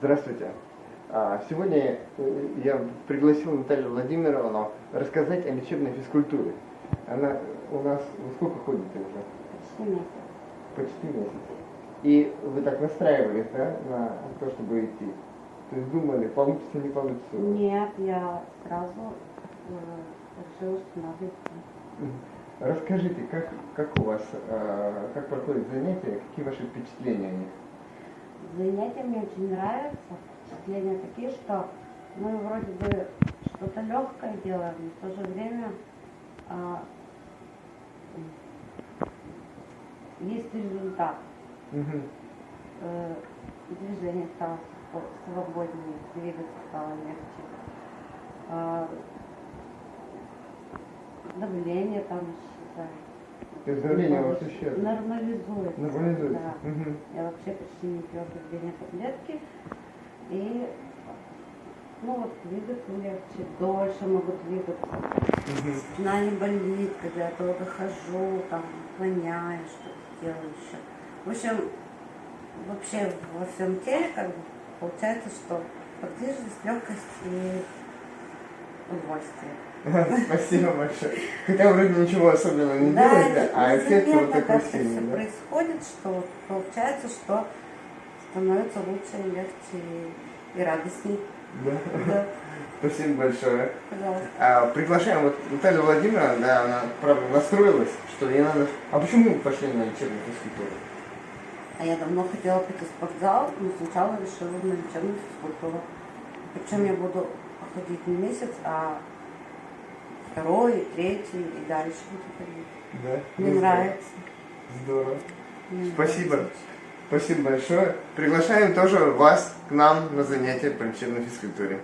Здравствуйте. А, Сегодня э, я пригласил Наталью Владимировну рассказать о лечебной физкультуре. Она у нас во сколько ходит уже? Почти месяц. Почти месяц. И вы так настраивались, да, на то, чтобы идти? То есть думали, получится, не получится? Нет, я сразу э, решила, что надо идти. Расскажите, как, как у вас, э, как проходят занятия, какие ваши впечатления о них? Занятия мне очень нравятся. Впечатления такие, что мы вроде бы что-то легкое делаем, но в то же время а, есть результат. Мгм. Э, движение стало свободнее, двигаться стало легче. А, давление там исчезает. То есть давление у вас исчезло? Нормализуется. Нормализуется? Да. Мгм. Вообще почти не пью давление таблетки. И ну вот двигаться легче, дольше могу двигаться. Мгм. Спина не болит, когда я долго хожу, там, наклоняюсь, что-то делаю еще. В общем, вообще во всем теле как бы получается, что подвижность, легкость и удовольствие. Спасибо большое. Хотя вроде ничего особенного не Да, делаете, а эффект вот такой сильный. да? происходит, что вот получается, что становится лучше, легче и, и радостней. Да. Да, Спасибо большое. пожалуйста. А, приглашаем вот Наталью Владимировну, да, она, правда, настроилась, что ей надо... А почему вы пошли на лечебную физкультуру? А я давно хотела пойти в спортзал, но сначала решила на лечебную физкультуру. Причем я буду ходить не месяц, а второй, третий и дальше буду ходить. Да? Мне Ну, нравится. Здорово. Мне Спасибо. нравится. Спасибо большое. Приглашаем тоже вас к нам на занятия по лечебной физкультуре.